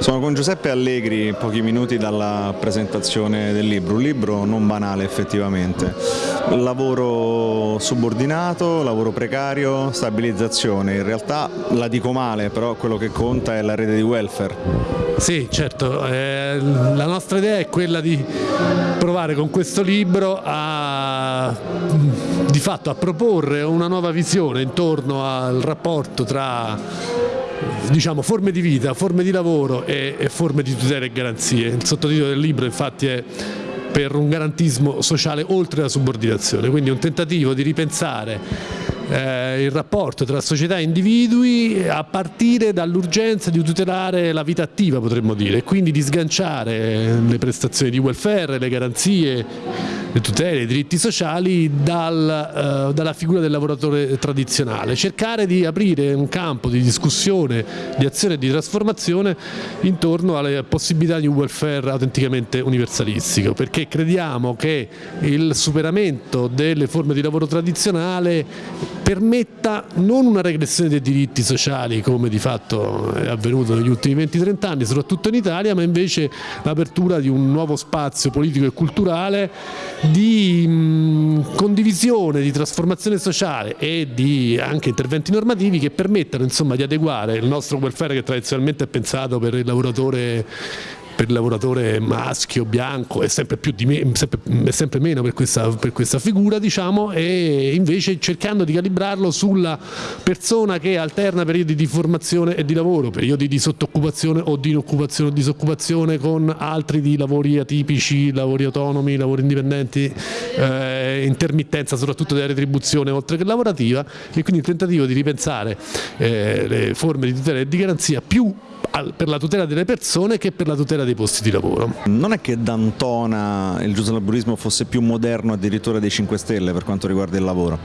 Sono con Giuseppe Allegri, pochi minuti dalla presentazione del libro, un libro non banale effettivamente, lavoro subordinato, lavoro precario, stabilizzazione, in realtà la dico male, però quello che conta è la rete di welfare. Sì, certo, eh, la nostra idea è quella di provare con questo libro a, di fatto, a proporre una nuova visione intorno al rapporto tra diciamo, forme di vita, forme di lavoro e, e forme di tutela e garanzie. Il sottotitolo del libro infatti è per un garantismo sociale oltre la subordinazione, quindi un tentativo di ripensare eh, il rapporto tra società e individui a partire dall'urgenza di tutelare la vita attiva potremmo dire, e quindi di sganciare le prestazioni di welfare, le garanzie le tutele, i diritti sociali dal, uh, dalla figura del lavoratore tradizionale, cercare di aprire un campo di discussione, di azione e di trasformazione intorno alle possibilità di un welfare autenticamente universalistico, perché crediamo che il superamento delle forme di lavoro tradizionale permetta non una regressione dei diritti sociali come di fatto è avvenuto negli ultimi 20-30 anni, soprattutto in Italia, ma invece l'apertura di un nuovo spazio politico e culturale di mh, condivisione, di trasformazione sociale e di anche interventi normativi che permettano insomma, di adeguare il nostro welfare che tradizionalmente è pensato per il lavoratore per il lavoratore maschio, bianco, è sempre, me, sempre, è sempre meno per questa, per questa, figura diciamo, e invece cercando di calibrarlo sulla persona che alterna periodi di formazione e di lavoro, periodi di sottoccupazione o di inoccupazione o disoccupazione con altri di lavori atipici, lavori autonomi, lavori indipendenti, eh, intermittenza soprattutto della retribuzione oltre che lavorativa e quindi il tentativo di ripensare eh, le forme di tutela e di garanzia più per la tutela delle persone che per la tutela dei posti di lavoro. Non è che D'Antona il giuslaborismo fosse più moderno addirittura dei 5 Stelle per quanto riguarda il lavoro?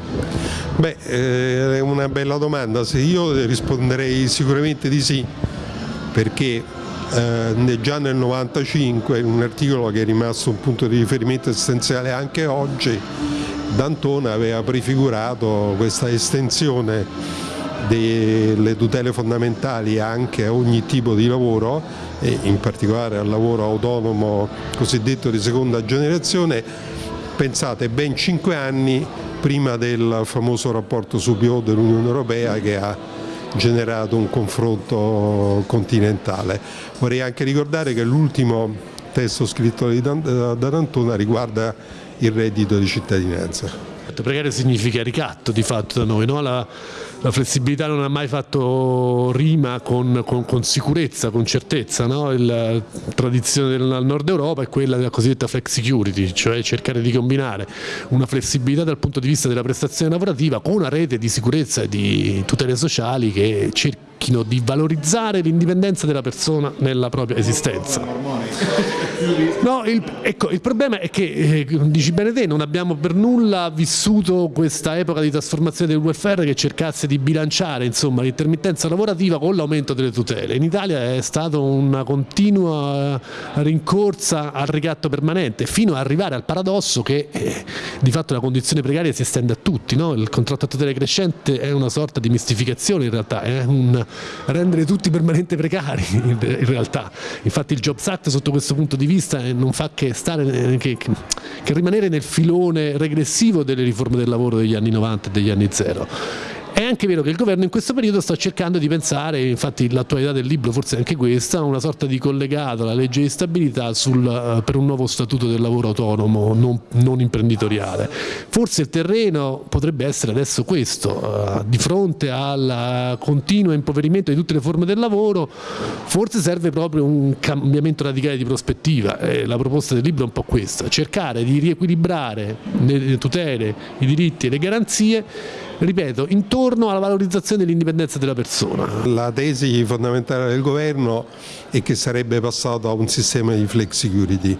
Beh, eh, è una bella domanda, se io risponderei sicuramente di sì, perché eh, già nel 95 in un articolo che è rimasto un punto di riferimento essenziale anche oggi, D'Antona aveva prefigurato questa estensione delle tutele fondamentali anche a ogni tipo di lavoro e in particolare al lavoro autonomo cosiddetto di seconda generazione, pensate ben cinque anni prima del famoso rapporto su PO dell'Unione Europea che ha generato un confronto continentale. Vorrei anche ricordare che l'ultimo testo scritto da D'Antona riguarda il reddito di cittadinanza. Precario significa ricatto di fatto da noi, no? la, la, flessibilità non ha mai fatto rima con, con, con sicurezza, con certezza, no? la tradizione del nord Europa è quella della cosiddetta flex security, cioè cercare di combinare una flessibilità dal punto di vista della prestazione lavorativa con una rete di sicurezza e di tutele sociali che cerchino di valorizzare l'indipendenza della persona nella propria esistenza. No, il, ecco, il problema è che, eh, dici bene te, non abbiamo per nulla vissuto questa epoca di trasformazione del welfare che cercasse di bilanciare l'intermittenza lavorativa con l'aumento delle tutele. In Italia è stata una continua rincorsa al ricatto permanente, fino ad arrivare al paradosso che eh, di fatto la condizione precaria si estende a tutti. No? Il contratto a tutele crescente è una sorta di mistificazione in realtà, è un rendere tutti permanente precari in realtà. Infatti il Jobs Act sotto questo punto di vista vista non fa che, stare, che, che rimanere nel filone regressivo delle riforme del lavoro degli anni 90 e degli anni zero è anche vero che il governo in questo periodo sta cercando di pensare, infatti l'attualità del libro forse è anche questa, una sorta di collegato alla legge di stabilità sul, uh, per un nuovo statuto del lavoro autonomo non, non, imprenditoriale. Forse il terreno potrebbe essere adesso questo, uh, di fronte al continuo impoverimento di tutte le forme del lavoro, forse serve proprio un cambiamento radicale di prospettiva. Eh, la proposta del libro è un po' questa, cercare di riequilibrare le tutele, i diritti e le garanzie ripeto, intorno alla valorizzazione dell'indipendenza della persona. La tesi fondamentale del governo è che sarebbe passato a un sistema di flex security.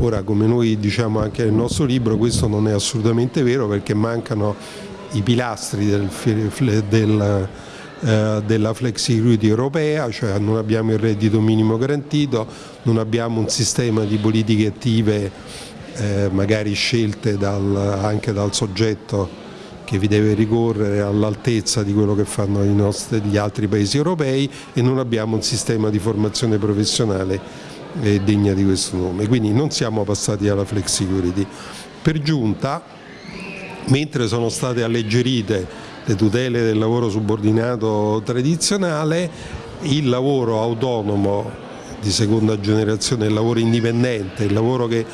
Ora, come noi diciamo anche nel nostro libro, questo non è assolutamente vero perché mancano i pilastri del, del eh, della flex security europea, cioè non abbiamo il reddito minimo garantito, non abbiamo un sistema di politiche attive eh, magari scelte dal, anche dal soggetto che vi deve ricorrere all'altezza di quello che fanno nostri, gli altri paesi europei e non abbiamo un sistema di formazione professionale eh, degna di questo nome, quindi non siamo passati alla flexicurity. Per giunta, mentre sono state alleggerite le tutele del lavoro subordinato tradizionale, il lavoro autonomo di seconda generazione, il lavoro indipendente, il lavoro che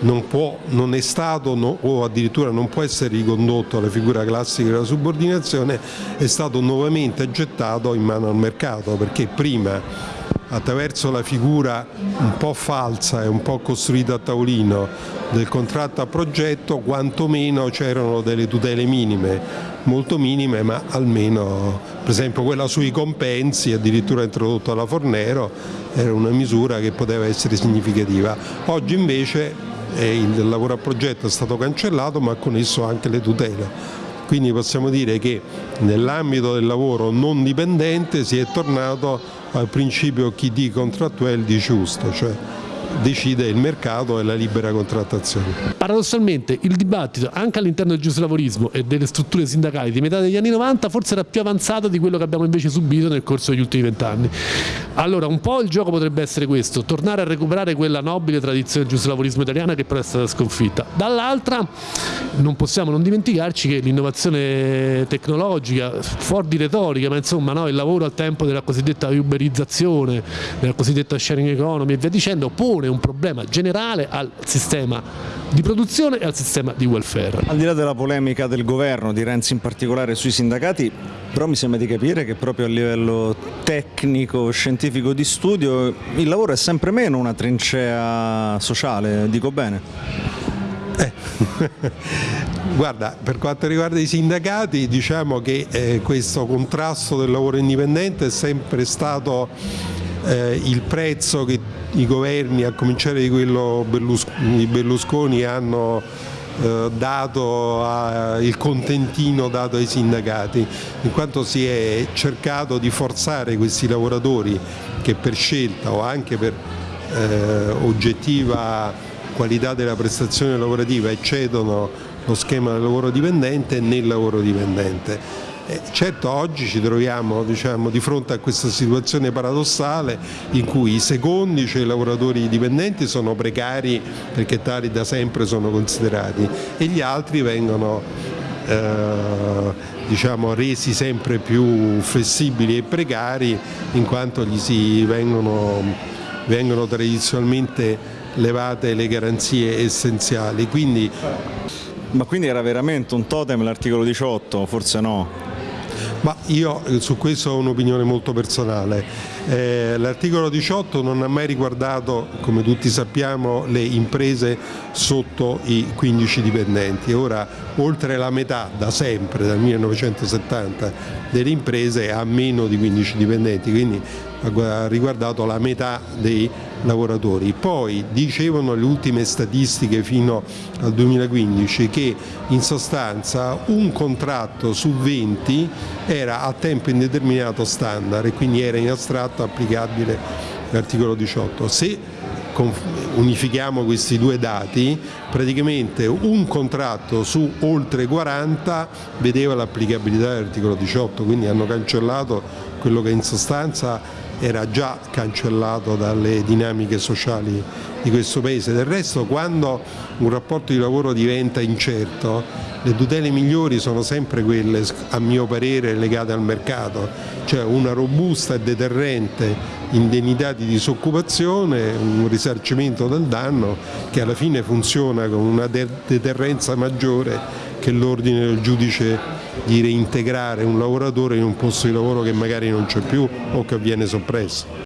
non, può, non è stato no, o addirittura non può essere ricondotto alla figura classica della subordinazione, è stato nuovamente gettato in mano al mercato perché prima attraverso la figura un po' falsa e un po' costruita a tavolino del contratto a progetto quantomeno c'erano delle tutele minime, molto minime ma almeno per esempio quella sui compensi addirittura introdotta dalla Fornero era una misura che poteva essere significativa. Oggi invece il lavoro a progetto è stato cancellato ma con esso anche le tutele. Quindi possiamo dire che nell'ambito del lavoro non dipendente si è tornato al principio chi di contrattuale di giusto, cioè decide il mercato e la libera contrattazione. Paradossalmente il dibattito anche all'interno del giuslavorismo e delle strutture sindacali di metà degli anni 90 forse era più avanzato di quello che abbiamo invece subito nel corso degli ultimi vent'anni. Allora un po' il gioco potrebbe essere questo, tornare a recuperare quella nobile tradizione del giuslavorismo italiana che però è stata sconfitta. Dall'altra non possiamo non dimenticarci che l'innovazione tecnologica, fuori di retorica, ma insomma no, il lavoro al tempo della cosiddetta uberizzazione, della cosiddetta sharing economy e via dicendo, pone un problema generale al sistema di produzione e al sistema di welfare. Al di là della polemica del governo, di Renzi in particolare sui sindacati, però mi sembra di capire che proprio a livello tecnico, scientifico di studio il lavoro è sempre meno una trincea sociale, dico bene? Eh. Guarda, per quanto riguarda i sindacati diciamo che eh, questo contrasto del lavoro indipendente è sempre stato eh, il prezzo che i governi, a cominciare di quello Berlusconi, Berlusconi hanno eh, dato il contentino dato ai sindacati, in quanto si è cercato di forzare questi lavoratori che per scelta o anche per eh, oggettiva qualità della prestazione lavorativa eccedono lo schema del lavoro dipendente nel lavoro dipendente. Eh, certo oggi ci troviamo diciamo, di fronte a questa situazione paradossale in cui i secondi, cioè i lavoratori dipendenti, sono precari perché tali da sempre sono considerati e gli altri vengono eh, diciamo, resi sempre più flessibili e precari in quanto gli si vengono, vengono tradizionalmente levate le garanzie essenziali. Quindi, ma quindi era veramente un totem l'articolo 18? Forse no? Ma io eh, su questo ho un'opinione molto personale. Eh, L'articolo 18 non ha mai riguardato, come tutti sappiamo, le imprese sotto i 15 dipendenti. Ora, oltre la metà, da sempre, dal 1970, delle imprese ha meno di 15 dipendenti, quindi ha riguardato la metà dei lavoratori. Poi dicevano le ultime statistiche fino al 2015 che in sostanza un contratto su 20 era a tempo indeterminato standard e quindi era in astratto applicabile l'articolo 18. Se unifichiamo questi due dati, praticamente un contratto su oltre 40 vedeva l'applicabilità dell'articolo 18, quindi hanno cancellato quello che in sostanza era già cancellato dalle dinamiche sociali di questo Paese. Del resto quando un rapporto di lavoro diventa incerto le tutele migliori sono sempre quelle, a mio parere, legate al mercato, cioè una robusta e deterrente indennità di disoccupazione, un risarcimento del danno che alla fine funziona con una deterrenza maggiore che l'ordine del giudice di reintegrare un lavoratore in un posto di lavoro che magari non c'è più o che viene soppresso.